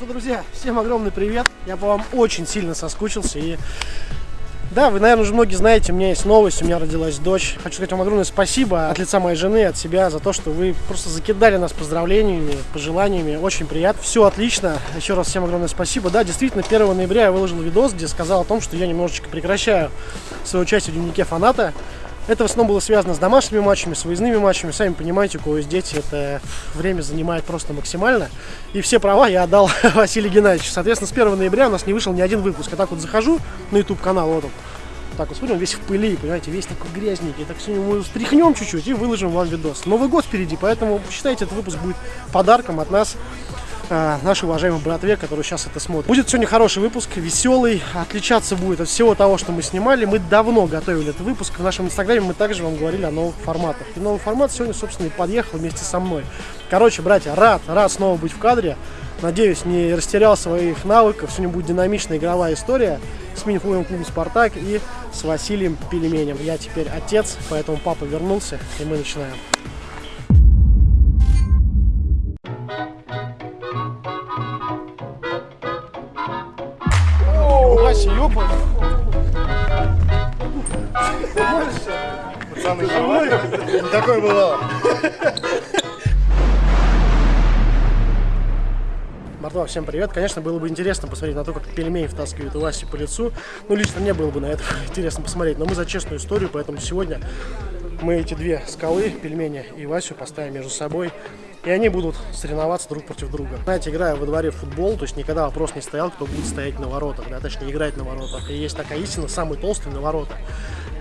что, друзья, всем огромный привет. Я по вам очень сильно соскучился. И да, вы, наверное, уже многие знаете, у меня есть новость, у меня родилась дочь. Хочу сказать вам огромное спасибо от лица моей жены, от себя, за то, что вы просто закидали нас поздравлениями, пожеланиями. Очень приятно. Все отлично. Еще раз всем огромное спасибо. Да, действительно, 1 ноября я выложил видос, где сказал о том, что я немножечко прекращаю свое участие в дневнике фаната. Это в основном было связано с домашними матчами, с выездными матчами. Сами понимаете, у кого есть дети, это время занимает просто максимально. И все права я отдал Василию Геннадьевичу. Соответственно, с 1 ноября у нас не вышел ни один выпуск. Я так вот захожу на YouTube-канал, вот он. Так вот смотрим, весь в пыли, понимаете, весь такой грязненький. Так сегодня мы стряхнем чуть-чуть и выложим вам видос. Новый год впереди, поэтому считайте, этот выпуск будет подарком от нас э, нашей уважаемой братве, который сейчас это смотрит. Будет сегодня хороший выпуск, веселый, отличаться будет от всего того, что мы снимали. Мы давно готовили этот выпуск. В нашем инстаграме мы также вам говорили о новых форматах. И новый формат сегодня, собственно, и подъехал вместе со мной. Короче, братья, рад, рад снова быть в кадре. Надеюсь, не растерял своих навыков. Сегодня будет динамичная игровая история с мини-футбольным клубом «Спартак» и с Василием Пельменем. Я теперь отец, поэтому папа вернулся, и мы начинаем. Вася, ёпа! Пацаны, живой? Такое было. Братва, всем привет. Конечно, было бы интересно посмотреть на то, как пельмени втаскивают у Васи по лицу. Ну, лично мне было бы на это интересно посмотреть. Но мы за честную историю, поэтому сегодня мы эти две скалы, пельмени и Васю, поставим между собой. И они будут соревноваться друг против друга. Знаете, играя во дворе в футбол, то есть никогда вопрос не стоял, кто будет стоять на воротах, да, точнее играть на воротах. И есть такая истина, самый толстый на воротах.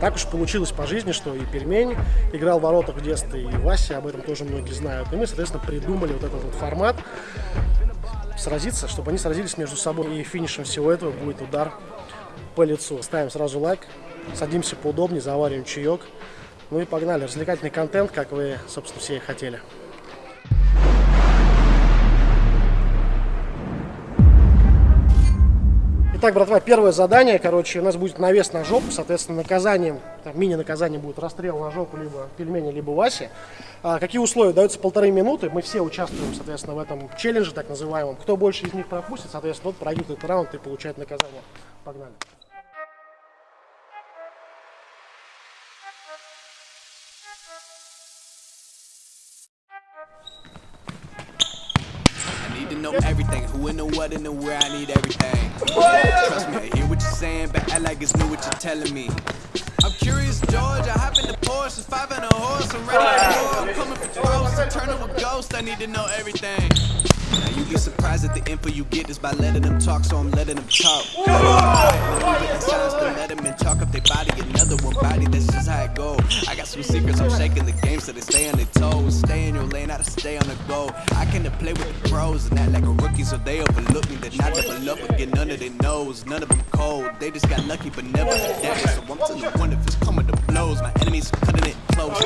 Так уж получилось по жизни, что и пельмень играл в воротах в детстве, и Вася, об этом тоже многие знают. И мы, соответственно, придумали вот этот вот формат сразиться, чтобы они сразились между собой. И финишем всего этого будет удар по лицу. Ставим сразу лайк, садимся поудобнее, завариваем чаек. Ну и погнали. Развлекательный контент, как вы, собственно, все и хотели. Итак, братва, первое задание, короче, у нас будет навес на жопу, соответственно, наказанием, мини-наказание будет расстрел на жопу либо пельмени, либо Васи. А, какие условия? Даются полторы минуты, мы все участвуем, соответственно, в этом челлендже, так называемом. Кто больше из них пропустит, соответственно, тот этот раунд и получает наказание. Погнали. Know everything. Who in the what and the where I need everything. Trust me, I hear what you're saying, but act like it's new what you're telling me. I'm curious, George. I hop in the Porsche, five and a horse. I'm ready to go. I'm coming for throws. Up a ghost. I need to know everything. Now you be surprised at the info you get is by letting them talk, so I'm letting them talk. Signs to let them and talk up their body, another one body, that's just how it go. I got some secrets, I'm shaking the game so they stay on their toes. Stay in your lane, how to stay on the go. I can play with the pros and act like a rookie, so they overlook me. They're not level up again, none of their knows, none of them cold. They just got lucky, but never forget it. So I'm telling you, one if it's coming to blows, my enemies cutting it close.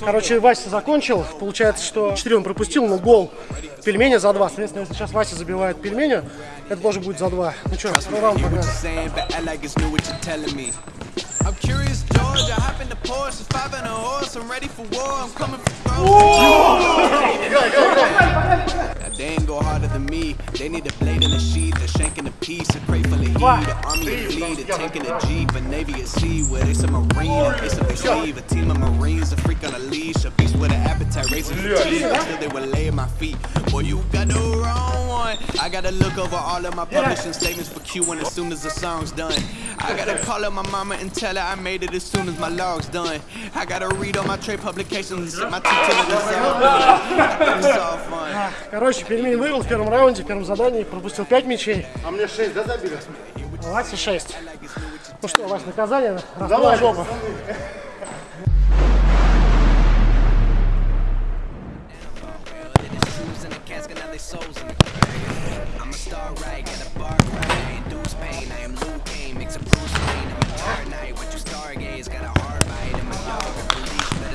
Короче, Вася закончил. Получается, что 4 он пропустил, но гол пельмени за 2. Соответственно, если сейчас Вася забивает пельмени, это тоже будет за 2. Ну что, второй раунд погнали. I'm curious, George. I hop in the Porsche, five and a horse. I'm ready for war. I'm coming for They ain't go harder than me. They need a blade in a sheath, a shank in a piece, a crate full of heat, an army of fleet, a tank in a jeep, a navy at sea with a submarine, a case of sleeve, a team of marines, a freak on a leash, a beast with an appetite, racing for cheese. Until they would lay at my feet. Boy, you got the wrong one. I gotta look over all of my publishing statements for Q1 as soon as the song's done. I gotta call up my mama and tell her I made it as soon as my log's done. I gotta read all my trade publications and set my two it's all done. Короче, пельмень выиграл в первом раунде, в первом задании, пропустил 5 мячей. А мне 6, да, забили? Вася 6. Ну что, Вася, наказание, раздавай жопу.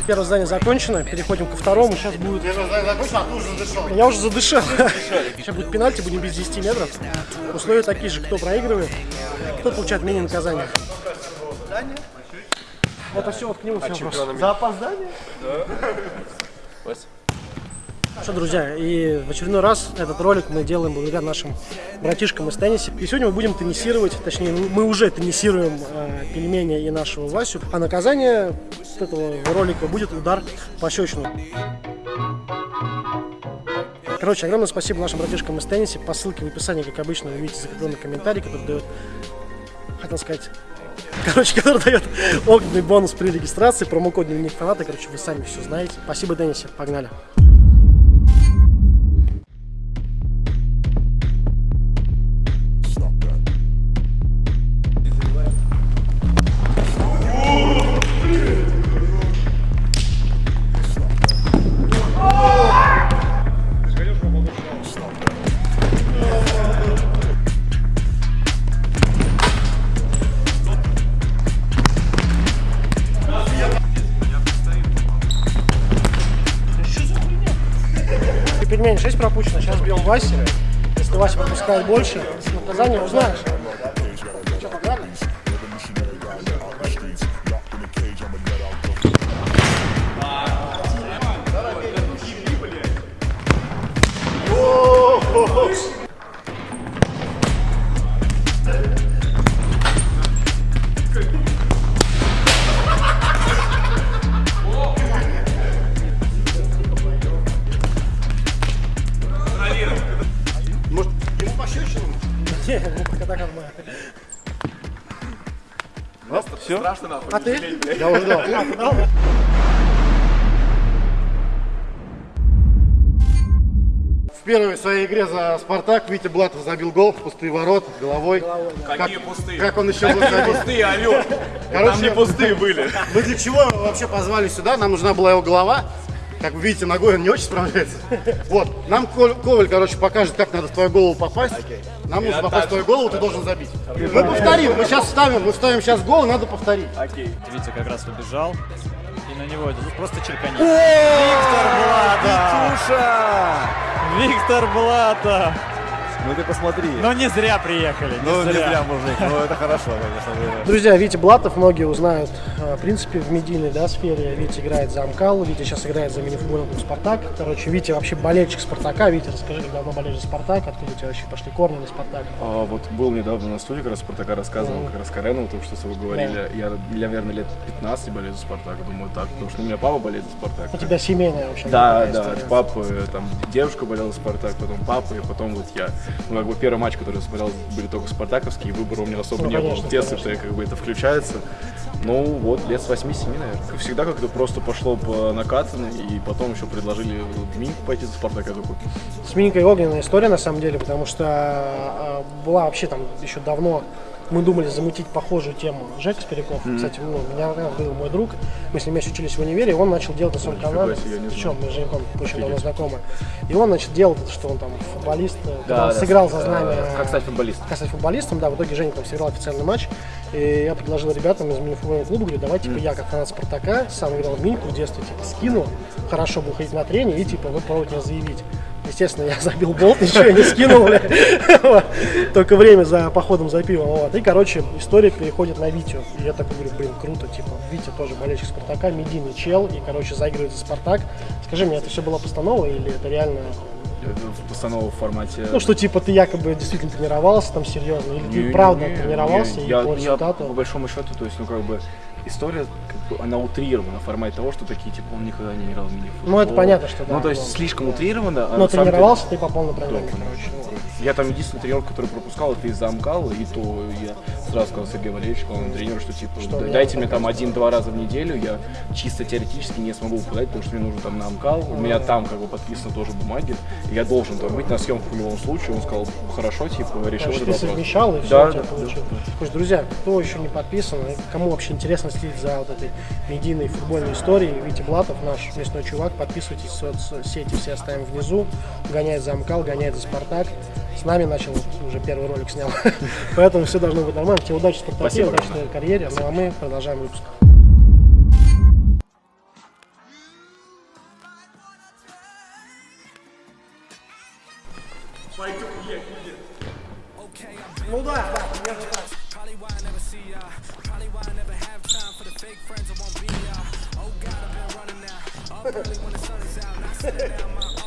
Первое задание закончено, переходим ко второму. Сейчас будет... Первое задание закончено, а ты уже задышал. Я уже задышал. Сейчас будет пенальти, будем без 10 метров. Условия такие же, кто проигрывает, тот получает мини-наказание. Это все вот к нему. А все вопрос. За опоздание? Да. Что, друзья, и в очередной раз этот ролик мы делаем благодаря нашим братишкам из тенниса. И сегодня мы будем теннисировать, точнее, мы уже теннисируем э, пельмени и нашего Васю. А наказание этого ролика будет удар по щечину. Короче, огромное спасибо нашим братишкам из тенниса. По ссылке в описании, как обычно, вы видите закрепленный комментарий, который дает, хотел сказать, короче, который дает огненный бонус при регистрации, промокод дневник фаната. Короче, вы сами все знаете. Спасибо, Деннисе. Погнали. Васе. Если Вася пропускает больше, наказание узнаешь. Может, пощечину? Не, ну пока так нормально. Все? А ты? Я уже дал. А, ты дал? В первой своей игре за Спартак Витя Блатов забил гол в пустые ворот головой. Какие Как- пустые? Как он еще забить? Пустые, алло. Короче, Там не пустые были. Мы для чего его вообще позвали сюда? Нам нужна была его голова. Как вы видите, ногой он не очень справляется. Вот, нам Коваль, короче, покажет, как надо в твою голову попасть. Нам нужно попасть в твою голову, ты должен забить. Мы повторим, мы сейчас вставим, мы вставим сейчас гол, надо повторить. Витя как раз убежал. И на него ну, просто черкани. Виктор Блата! Виктор Блата! Ну ты посмотри. Ну не зря приехали, не Ну, не зря. зря, мужик. Ну, это хорошо, конечно. Друзья, Витя Блатов, многие узнают, э, в принципе, в медийной да, сфере. Витя играет за Амкал, Витя сейчас играет за мини-футбольный клуб «Спартак». Короче, Витя вообще болельщик «Спартака». Витя, расскажи, как давно болеешь за «Спартак», откуда у тебя вообще пошли корни на «Спартак»? А, вот был недавно на студии, как раз Спартака рассказывал, как раз Карену, то, что вы говорили. Я, я, наверное, лет 15 болею за Спартак, думаю так, потому что у меня папа болеет за Спартак. У тебя семейная вообще Да, да, история. от папы, там, девушка болела за Спартак, потом папа, и потом вот я. Ну, как бы первый матч, который я смотрел, были только спартаковские, выбора у меня особо Ну, не было. конечно, В детстве как бы это включается. Ну, вот, лет с 8-7, наверное. Как всегда как-то просто пошло по накатанной, и потом еще предложили в Минск пойти за Спартак, я такой, С Миникой огненная история на самом деле, потому что э, была вообще там еще давно мы думали замутить похожую тему. Жека Спиряков, кстати, ну, меня был мой друг, мы с ним еще учились в универе, и он начал делать на своем канале, причем мы с Женьком очень давно знакомы, и он, значит, делал, что он там футболист, э, он да, сыграл э, за знамя как стать футболистом. как стать футболистом, да, в итоге Женя там сыграл официальный матч, и я предложил ребятам из мини-футбольного клуба, говорю, давай, типа, я как фанат Спартака, сам играл в миньку в детстве, типа, скину, хорошо бы ходить на тренинг, и, типа, вы попробуйте меня заявить. Естественно, я забил болт, ничего я не скинул. Только время за походом за пивом. Вот. И, короче, история переходит на Витю. И я такой говорю, блин, круто, типа, Витя тоже болельщик Спартака, медийный чел, и, короче, заигрывает за Спартак. Скажи мне, это все было постанова или это реально в постанову в формате. ну, что типа ты якобы действительно тренировался там серьезно, или ты Не, правда не, тренировался не, и я, по я результату. по большому счету, то есть, ну как бы история, она утрирована в формате того, что такие, типа, он никогда не играл в мини-футбол. Ну, это понятно, что да, Ну, то есть, слишком утрировано. а Но тренировался ты по полной программе, ну, ну. Я там единственный тренер, который пропускал, это из замкала, и то я сразу сказал Сергею Валерьевичу, главному тренеру, что типа Что, «Да- мне дайте мне там один-два раза в неделю, я чисто теоретически не смогу выпадать, потому что мне нужно там на Амкал, у меня там как бы подписаны тоже бумаги, и я должен там быть на съемках в любом случае. Он сказал, хорошо, типа, решил Короче, этот ты вопрос. совмещал и все Да, у тебя да, получилось. да. Слушай, друзья, кто еще не подписан, и кому вообще интересно следить за вот этой медийной футбольной историей, Витя Блатов, наш местной чувак, подписывайтесь, соцсети все оставим внизу, гоняет за Амкал, гоняет за Спартак. С нами начал, уже первый ролик снял, поэтому все должно быть нормально. Тебе удачи в Спасибо, удачи в карьере, ну а мы продолжаем выпуск. Ну да, да. Probably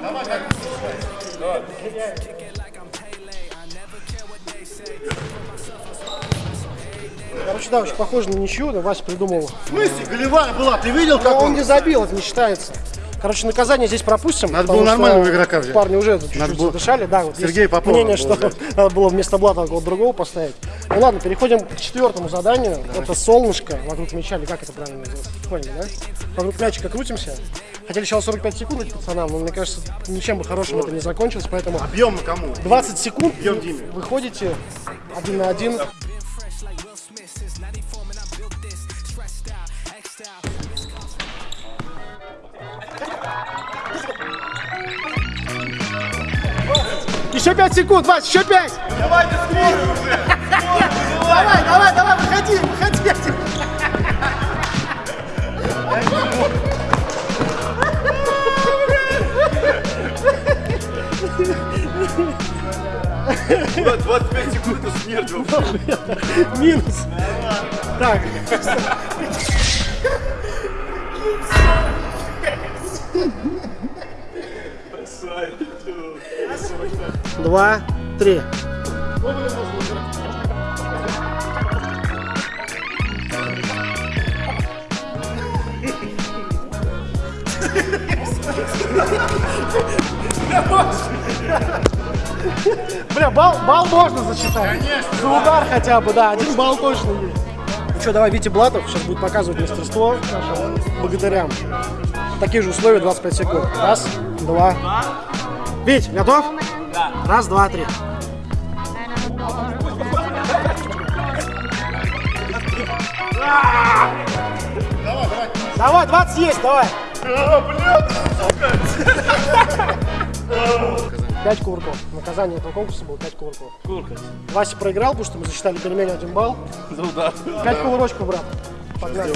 Давай, как Короче, да, очень похоже на ничью, но Вася придумал. В смысле? Голевая была, ты видел, Но как он он? не забил, это не считается. Короче, наказание здесь пропустим. Надо было нормального игрока взять. Парни уже чуть-чуть было задышали. Да, вот Сергея есть Попова мнение, что взять. надо было вместо Блата кого-то другого поставить. Ну ладно, переходим к четвертому заданию. Это солнышко вокруг мяча, или как это правильно называется? Поняли, да? Вокруг мячика крутимся. Хотели сначала 45 секунд дать пацанам, но мне кажется, ничем бы хорошим это не закончилось, поэтому Объем кому? 20 секунд Бьем Диме. выходите один на один. Еще 5 секунд, Вась, еще 5! Давайте скорую уже! Давай, давай, давай, выходи, выходи! Куда 25 секунд это смерть вообще. Минус. Так. Два, три. Бля, балл, балл можно засчитать. За удар хотя бы, да, один балл точно есть. Ну что, давай, Витя Блатов сейчас будет показывать мастерство нашим богатырям. Такие же условия, 25 секунд. Раз, два. Вить, готов? Да. Раз, два, три. Давай, 20 есть, давай. Пять кувырков. Наказание этого конкурса было 5 кувырков. Вася проиграл, потому что мы засчитали перемене один балл. За удар. Пять кувырочков, брат. Погнали.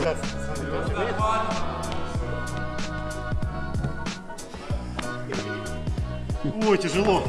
Ой, тяжело.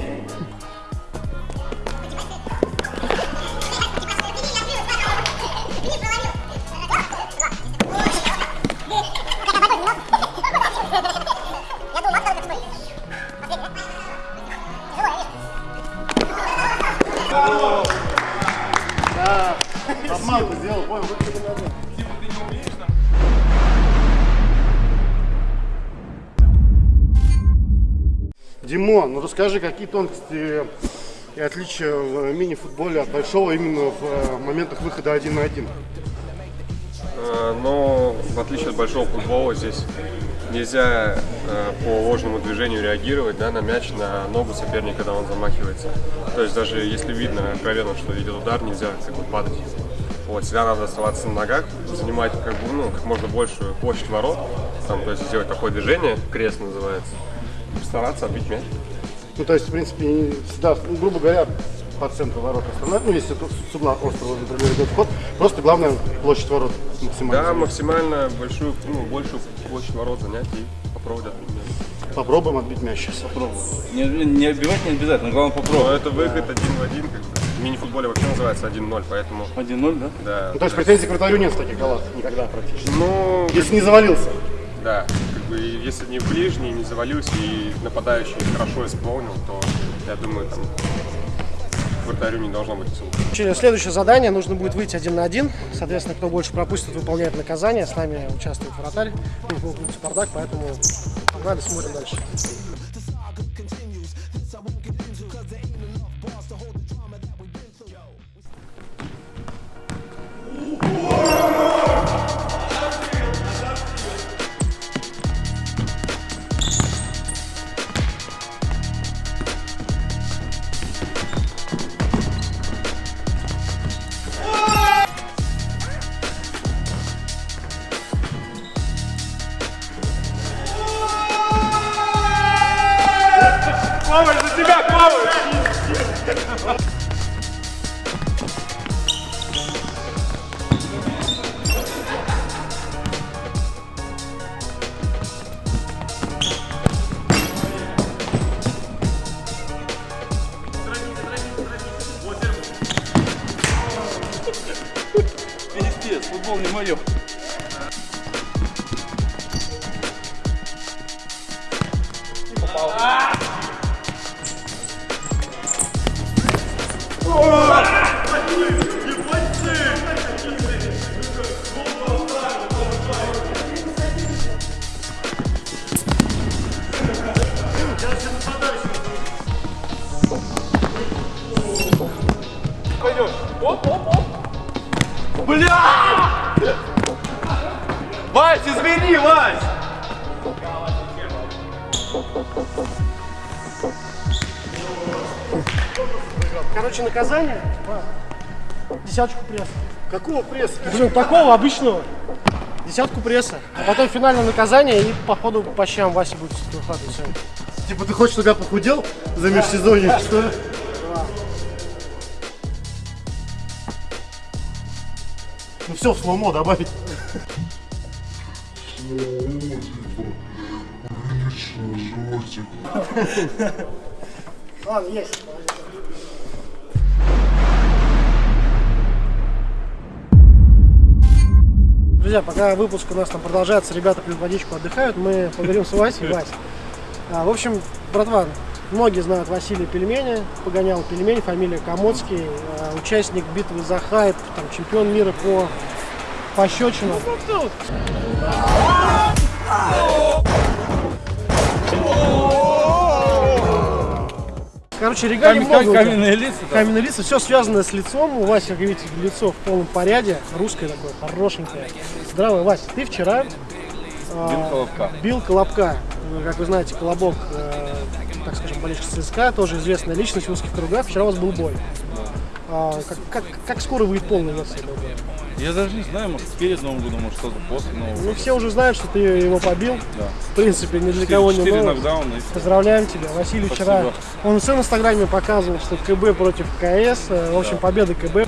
Димон, ну расскажи, какие тонкости и отличия в мини-футболе от большого именно в э, моментах выхода один на один? Э, Но в отличие от большого футбола здесь нельзя э, по ложному движению реагировать да, на мяч, на ногу соперника, когда он замахивается. То есть даже если видно откровенно, что идет удар, нельзя как бы падать. Вот, всегда надо оставаться на ногах, занимать как, бы, ну, как можно большую площадь ворот, там, то есть сделать такое движение, крест называется, стараться отбить мяч. Ну, то есть, в принципе, всегда, ну, грубо говоря, по центру ворот остановить, ну, если тут с угла острова, например, идет вход, просто главное площадь ворот максимально. Да, максимально большую, ну, большую площадь ворот занять и попробовать отбить мяч. Попробуем отбить мяч сейчас. Не, не отбивать не обязательно, главное Но попробовать. это выход один в один, как бы. В мини-футболе вообще называется 1-0, поэтому 1-0, да? да. Ну, то есть претензий к вратарю нет в таких голах никогда практически. Ну, Если не завалился. да, бы если не в ближний, не завалился и нападающий хорошо исполнил, то я думаю, там вратарю не должно быть особо. Через следующее задание нужно будет выйти один на один. Соответственно, кто больше пропустит, выполняет наказание. С нами участвует вратарь, клуб Спартак, поэтому погнали, смотрим дальше. Наказание. Десяточку пресса. Какого пресса? Блин, такого обычного. Десятку пресса. А потом финальное наказание и по ходу по щам Вася будет выхватывать. Типа ты хочешь, чтобы я похудел за межсезонье, что ли? Ну все, в сломо добавить. Ладно, есть. Друзья, пока выпуск у нас там продолжается, ребята пьют водичку, отдыхают, мы поговорим с Васей. Вась. А, в общем, братва, многие знают Василия Пельмени, погонял пельмень, фамилия Комодский, а, участник битвы за хайп, там, чемпион мира по пощечинам. Короче, регалий Кам- много. каменные лица, да. Каменные лица, все связано с лицом. У Васи, как видите, лицо в полном порядке, русское такое, хорошенькое. Здравый, Вася, ты вчера а, Бил Колобка. бил Колобка. Как вы знаете, Колобок, э, так скажем, болельщик ЦСКА, тоже известная личность в узких кругах. Вчера у вас был бой. А, как, как, как скоро выйдет полная версия? Я даже не знаю, может перед Новым годом, может что-то после Нового Ну, года. все уже знают, что ты его побил. Да. В принципе, ни для кого не новость. нокдауна. Поздравляем тебя. Василий вчера, Спасибо. он в своем инстаграме показывал, что КБ против КС. Э, В общем, победа КБ.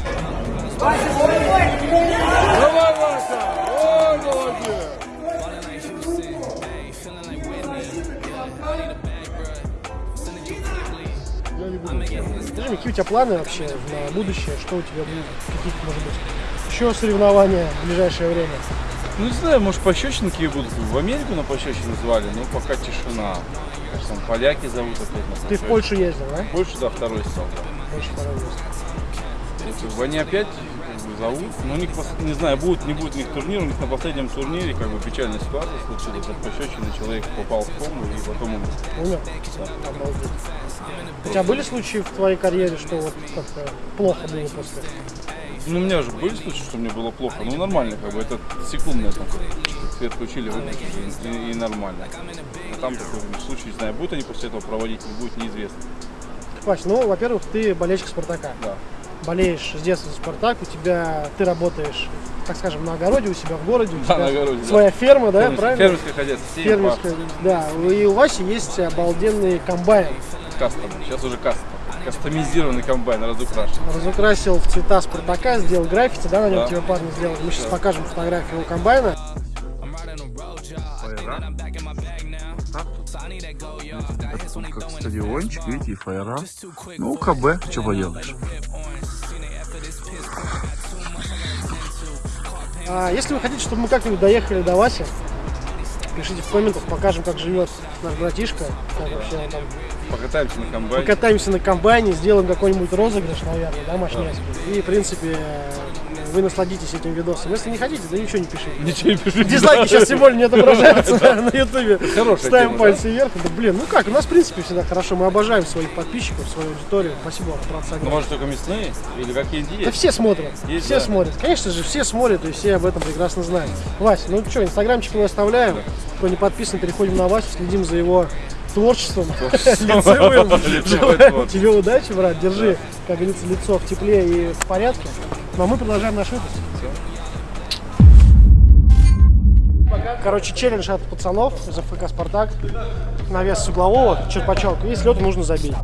Какие у тебя планы вообще на будущее? Что у тебя будет? Какие-то, может быть, еще соревнования в ближайшее время? Ну не знаю, может пощечинки будут. В Америку на пощечины звали, но пока тишина. Кажется, там поляки зовут опять на Ты в пощечины. Польшу ездил, да? Польшу, да, второй стал, да. Польша второй ездил. Они опять зовут, но у них, не знаю, будет, не будет у них турнир, у них на последнем турнире как бы печальная ситуация случилась, от пощечины человек попал в кому и потом умер. Умер? Обалдеть. У тебя были случаи в твоей карьере, что вот как-то плохо было после? Ну, у меня уже были случаи, что мне было плохо, ну нормально, как бы, это секундное там, свет включили, выключили, и, и нормально. А там такой случай, не знаю, будут они после этого проводить, не будет, неизвестно. Вась, ну, во-первых, ты болельщик Спартака. Да. Болеешь с детства за Спартак, у тебя, ты работаешь, так скажем, на огороде у себя в городе, у Да, тебя на огороде, да. своя ферма, да, Фермерское- правильно? Фермерское хозяйство, семь Фермерская, да. И у Васи есть обалденный комбайн. кастом, сейчас уже кастом. Кастомизированный комбайн, разукрашен. Разукрасил в цвета Спартака, сделал граффити, да, на нем Да. тебе парни сделали. Мы сейчас покажем фотографию его комбайна. Как стадиончик, видите, и фаера. Ну, КБ, что поделаешь. А если вы хотите, чтобы мы как-нибудь доехали до Васи, пишите в комментах, покажем, как живет наш братишка, как вообще там Покатаемся на комбайне. покатаемся на комбайне, сделаем какой-нибудь розыгрыш, наверное, да, мощнецкий. И, в принципе, вы насладитесь этим видосом. Если не хотите, да ничего не пишите. Ничего не пишите. Дизлайки сейчас тем более не отображаются да, на ютубе. Ставим пальцы вверх. Да, блин, ну как, у нас в принципе всегда хорошо. Мы обожаем своих подписчиков, свою аудиторию. Спасибо вам, брат, Ну, может, только мясные? Или какие-то Да есть? все смотрят, все да. смотрят. Конечно же, все смотрят и все об этом прекрасно знают. Вася, ну что, инстаграмчик мы оставляем. Кто не подписан, переходим на Васю, следим за его творчеством лицевым. Тебе удачи, брат, держи, как говорится, лицо в тепле и в порядке. Ну а мы продолжаем наш выпуск. короче, челлендж от пацанов из ФК «Спартак». На вес с углового, черпачок. И с нужно забить.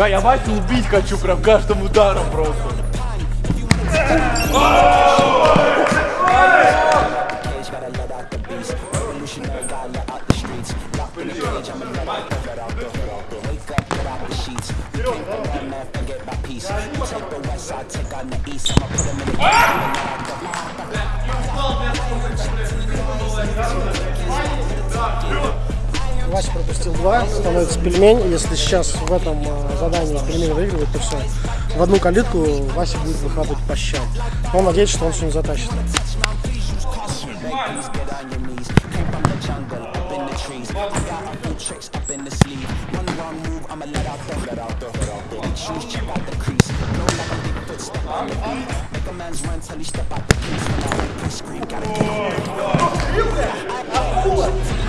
Да, я Васю убить хочу прям каждым ударом просто. Вася пропустил два, становится пельмень. Если сейчас в этом э, задании пельмень выигрывает, то все. В одну калитку Вася будет выхватывать по щам. Но он надеется, что он сегодня затащит. А,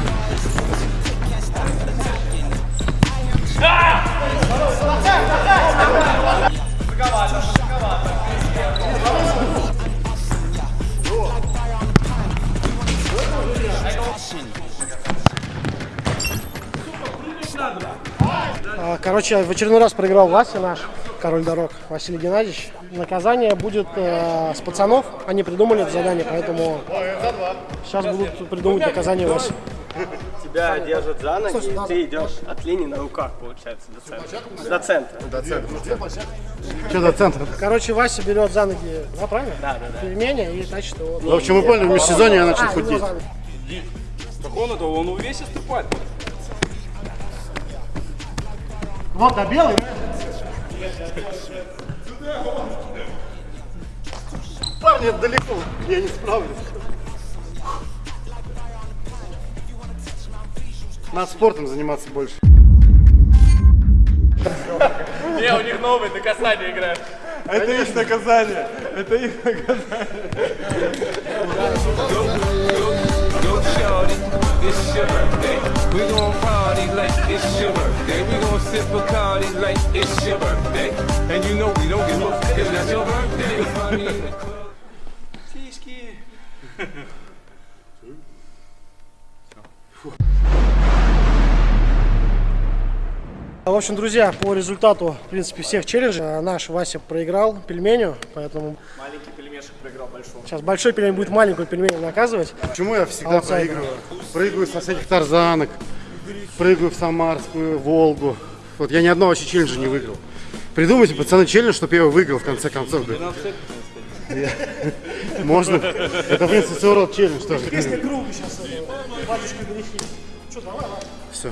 Короче, в очередной раз проиграл Вася наш, король дорог, Василий Геннадьевич. Наказание будет э, с пацанов. Они придумали это задание, поэтому сейчас будут придумывать наказание Васе. Тебя держат за ноги, и ты идешь от линии на руках, получается, до центра. До центра. Что до центра? Короче, Вася берет за ноги, да, правильно? Да, да, да. Пельмени и тащит его. В общем, вы поняли, в межсезонье я начал А, худеть. ноги. Так он это, он увесистый парень. Вот, а белый? Парни, это далеко, я не справлюсь. Надо спортом заниматься больше. Не, у них новый, на касание играют. Это их наказание. Это их наказание. We gon' party like it's your birthday. We gon' sip Bacardi like it's your birthday. And you know we don't give up, cause that's your birthday. В общем, друзья, по результату, в принципе, всех челленджей э, наш Вася проиграл пельменю, поэтому Маленький пельмешек проиграл большого. сейчас большой пельмень будет маленькую пельменю наказывать. Почему я всегда Аутсайдер. проигрываю? Прыгаю со всяких тарзанок, прыгаю в Самарскую, Волгу. Вот я ни одного вообще челленджа не выиграл. Придумайте, пацаны, челлендж, чтобы я его выиграл в конце концов. Можно? Это, в принципе, рода челлендж тоже. кругу сейчас, батюшка грехи. Что, давай, давай. Все.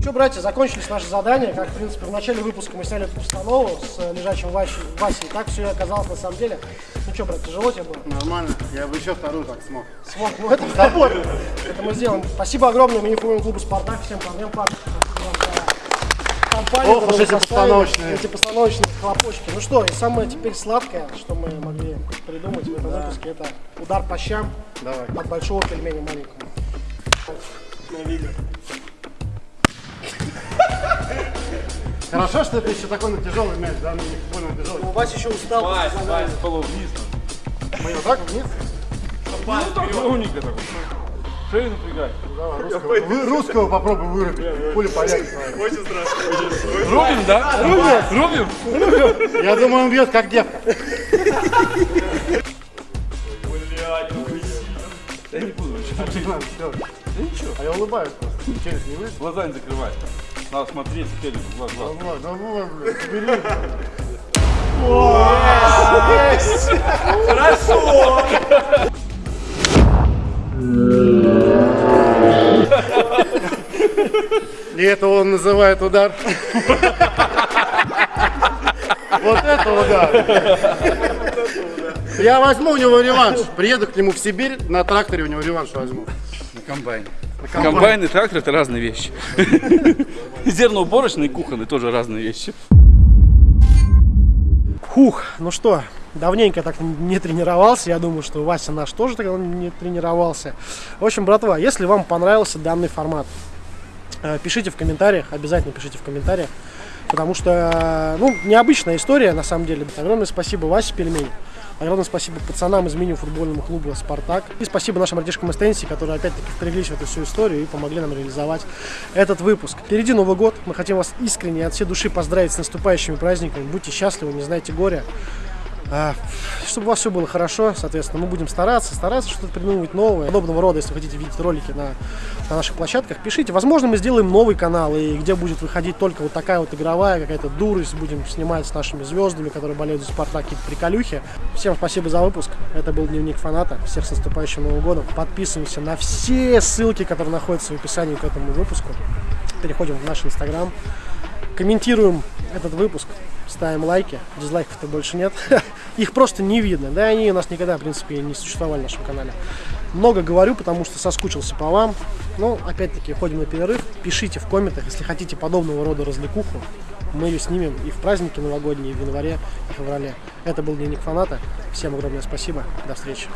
Что, братья, закончились наши задания. Как, в принципе, в начале выпуска мы сняли эту постанову с э, лежачим Васей. Васей. Так все и оказалось на самом деле. Ну что, брат, тяжело тебе было? Нормально. Я бы еще вторую так смог. Смог. Ну, это с тобой. Это мы сделаем. Спасибо огромное мини-футбольному клубу «Спартак». Всем парням, парни. Компания, Ох уж эти постановочные. Эти постановочные хлопочки. Ну что, и самое теперь сладкое, что мы могли придумать в этом выпуске, это удар по щам Давай. от большого пельменя маленького. Хорошо, что это еще такой на тяжелый мяч, да? Ну, не футбольный тяжелый. У вас еще устал. Вась, Вась, полу вниз. Мы вот так вниз? Ну так ровненько так. Шею напрягай. Русского, вы- русского попробуй вырубить. Пуля полягит. Рубим, да? Рубим? Рубим? Я думаю, он бьет как девка. Я не буду. А я улыбаюсь просто. Челюсть не вышла. Глаза не закрывай. Надо смотреть теперь в глаз. глаз. Давай, давай, блядь, бери. И это он называет удар. Вот это удар. Я возьму у него реванш. Приеду к нему в Сибирь, на тракторе у него реванш возьму. На комбайне. Комбайн и трактор это разные вещи. Зерноуборочный и кухонный тоже разные вещи. Хух, ну что, давненько так не тренировался. Я думаю, что Вася наш тоже так не тренировался. В общем, братва, если вам понравился данный формат, пишите в комментариях, обязательно пишите в комментариях. Потому что, ну, необычная история, на самом деле. Огромное спасибо Васе Пельмень. Огромное спасибо пацанам из меню футбольному клуба «Спартак». И спасибо нашим братишкам из Тенси, которые опять-таки впряглись в эту всю историю и помогли нам реализовать этот выпуск. Впереди Новый год. Мы хотим вас искренне от всей души поздравить с наступающими праздниками. Будьте счастливы, не знайте горя. А, чтобы у вас все было хорошо, соответственно, мы будем стараться, стараться что-то придумывать новое. Подобного рода, если вы хотите видеть ролики на, на наших площадках, пишите. Возможно, мы сделаем новый канал, и где будет выходить только вот такая вот игровая какая-то дурость. Будем снимать с нашими звездами, которые болеют за Спартак, какие-то приколюхи. Всем спасибо за выпуск. Это был Дневник Фаната. Всех с наступающим Новым годом. Подписываемся на все ссылки, которые находятся в описании к этому выпуску. Переходим в наш Инстаграм. Комментируем этот выпуск ставим лайки, дизлайков-то больше нет. Их просто не видно, да, они у нас никогда, в принципе, не существовали на нашем канале. Много говорю, потому что соскучился по вам. Но, опять-таки, ходим на перерыв. Пишите в комментах, если хотите подобного рода развлекуху. Мы ее снимем и в праздники новогодние, и в январе, и в феврале. Это был Дневник Фаната. Всем огромное спасибо. До встречи.